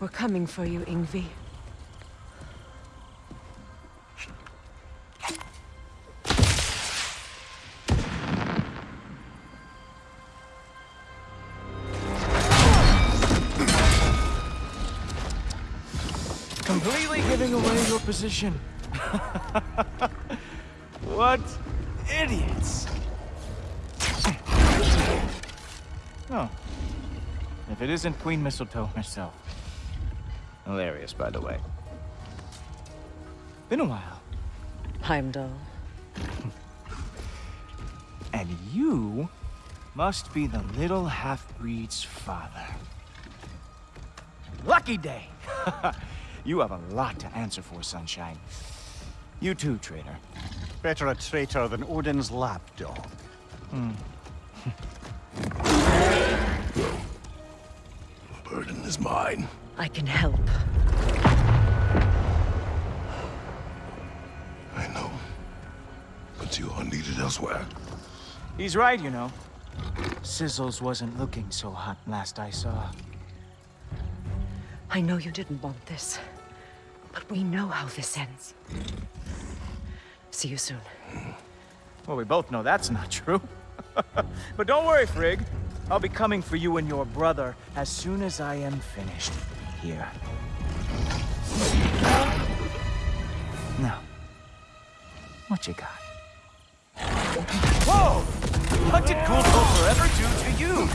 We're coming for you, Ingvi. Completely giving away your position. what idiots. Oh. If it isn't Queen Mistletoe herself. Hilarious, by the way. Been a while. Heimdall. And you must be the little half-breed's father. Lucky day! you have a lot to answer for, Sunshine. You too, traitor. Better a traitor than Odin's lapdog. Hmm. The burden is mine. I can help. I know. But you are needed elsewhere. He's right, you know. Sizzles wasn't looking so hot last I saw. I know you didn't want this, but we know how this ends. See you soon. Well, we both know that's not true. but don't worry, Frigg. I'll be coming for you and your brother as soon as I am finished here. Now, what you got? Whoa! What did Cool Forever do to you?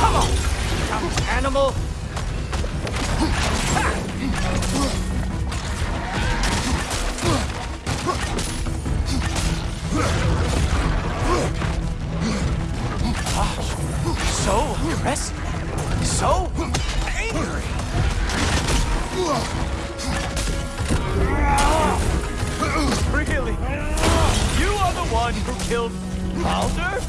Come on! Animal! So aggressive. So angry. Really? You are the one who killed Baldur?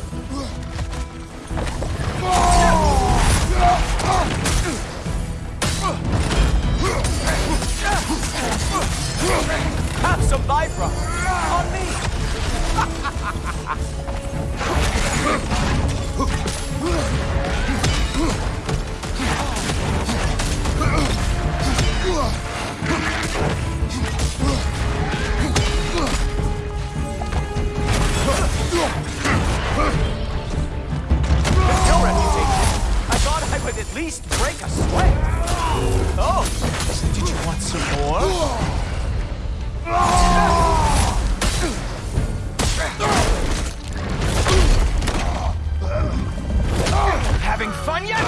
Least break a sweat. Oh, did you want some more? Having fun yet?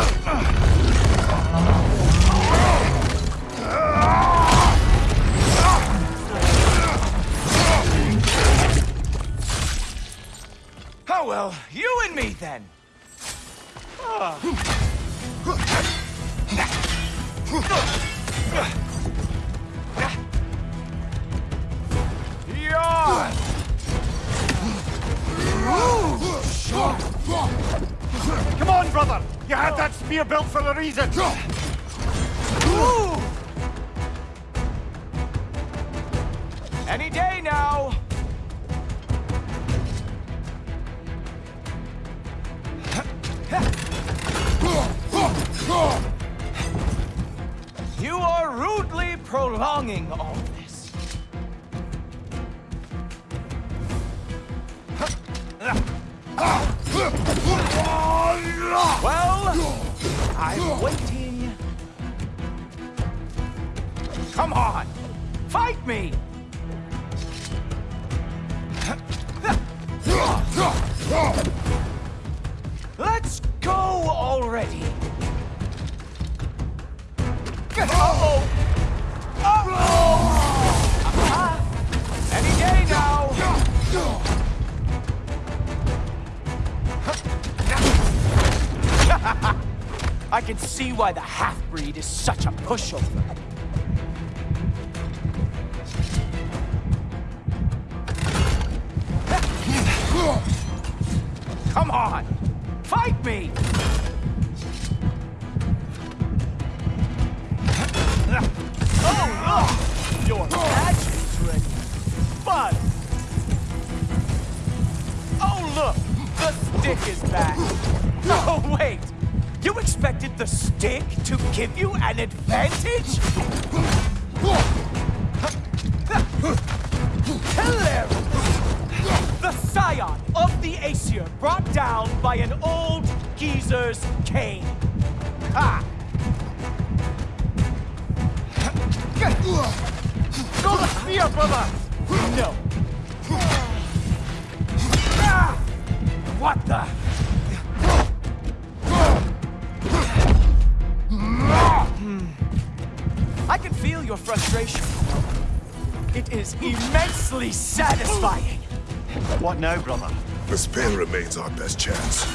Oh well, you and me then. Yeah. Come on, brother! You had that spear built for a reason! Any day now. You are rudely prolonging all this. Well, I'm waiting. Come on, fight me! Let's go I can see why the half-breed is such a pushover. Come on! Fight me! Oh, no! Your match is ready. But... Oh, look! The stick is back! No, wait! To give you an advantage? Hilarious! The scion of the Aesir brought down by an old geezer's cane. Ha! Go the spear, brother! No. Ah! What the? Feel your frustration. It is immensely satisfying. What now, brother? The spear remains our best chance.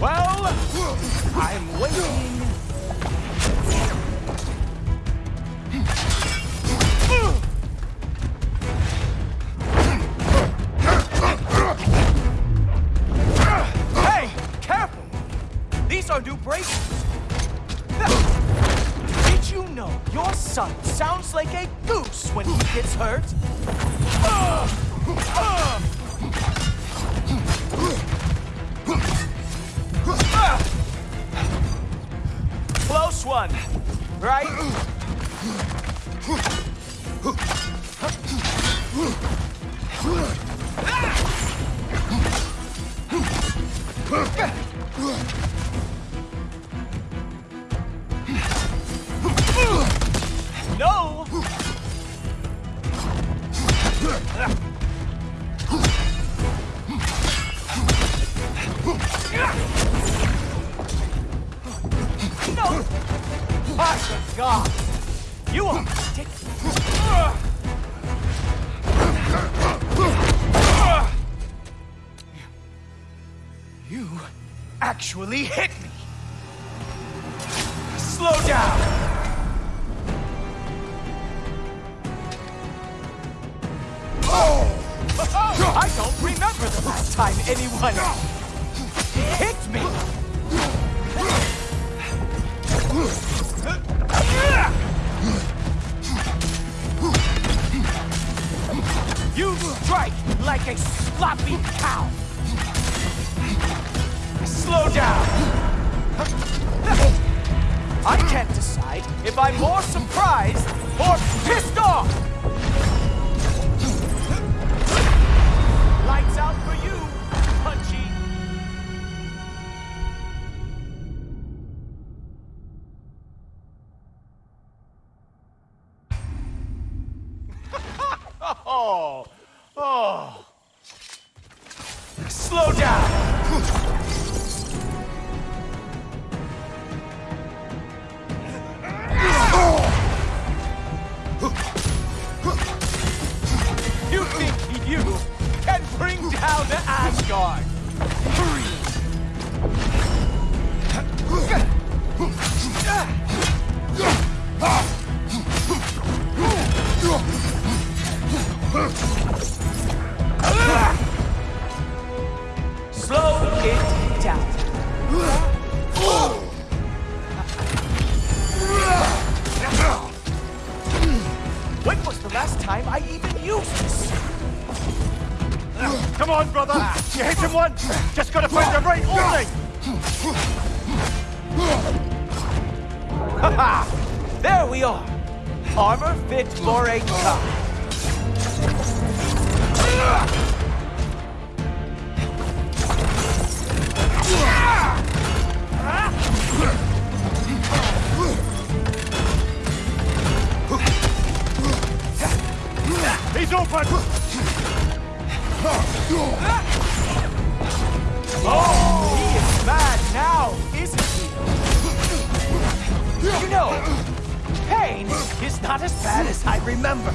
Well, I'm waiting. Hey, careful! These are new braces. Son sounds like a goose when he gets hurt? Close one, right? No! My God! You are ridiculous! You actually hit me! Slow down! Oh. I don't remember the last time anyone hit me! You strike like a sloppy cow! Slow down! I can't decide if I'm more surprised or pissed off! Asgard? Slow Come on, brother! You hit him once! Just gotta find the right opening! There we are. Armor fit for a cop. He's open! Oh, he is mad now, isn't he? You know, pain is not as bad as I remember.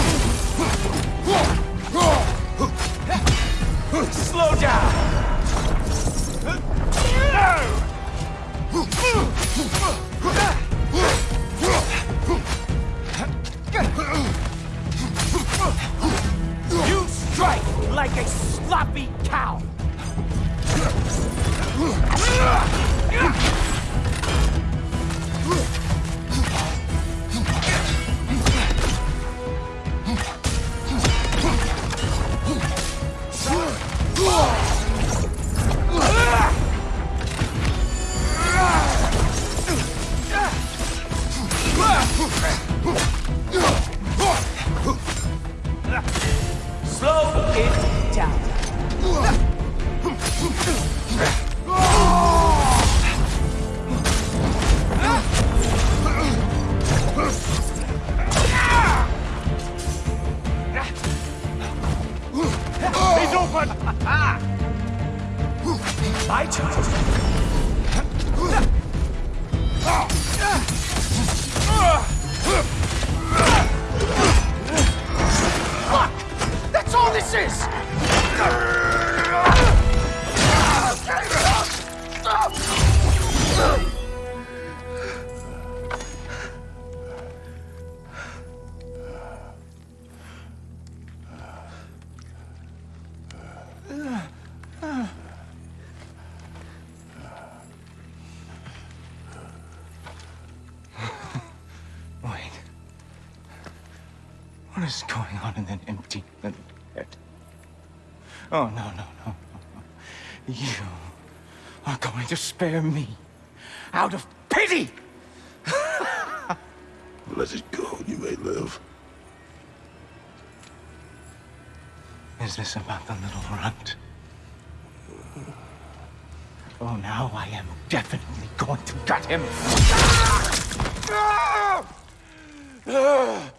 Slow What is going on in that empty little head? Oh, no, no, no, no, no. You are going to spare me out of pity! Let it go, you may live. Is this about the little runt? Oh, now I am definitely going to gut him. Ah! Ah!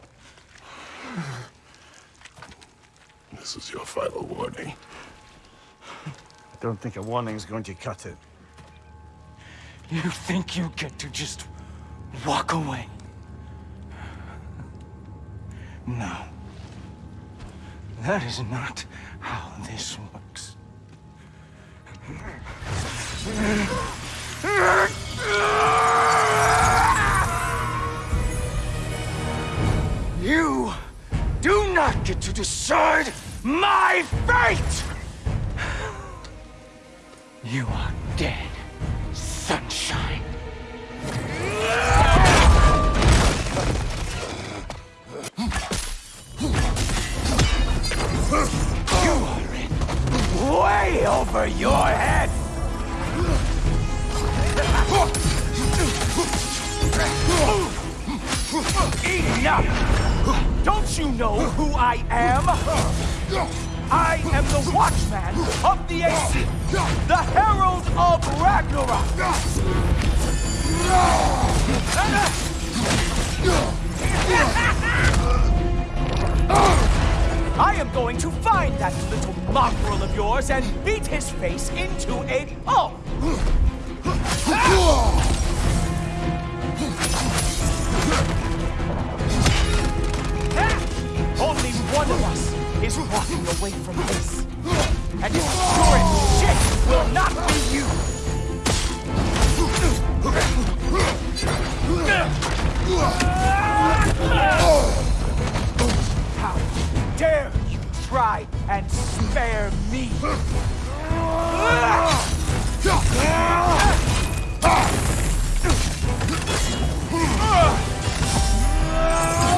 This is your final warning. I don't think a warning's going to cut it. You think you get to just walk away? No. That is not how this works. You do not get to decide my fate! You are dead, mongrel of yours and beat his face into a pulp! Only one of us is walking away from this. And sure shit will not be spare me?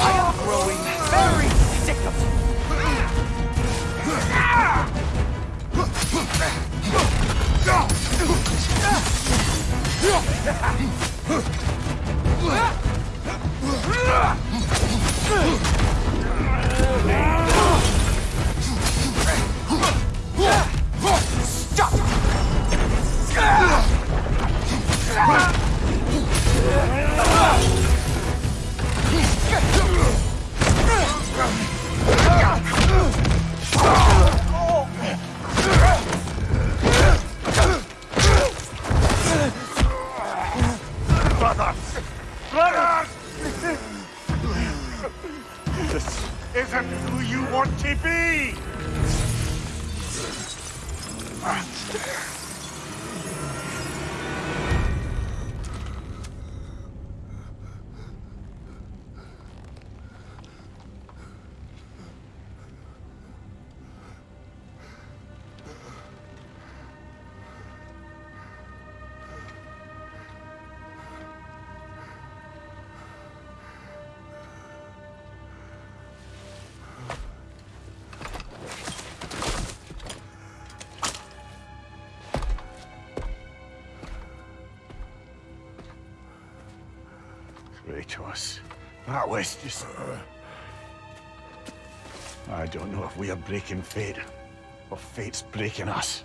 I am growing very sick of you. isn't who you want to be! Kratos. That was just... I don't know if we are breaking fate, or fate's breaking us.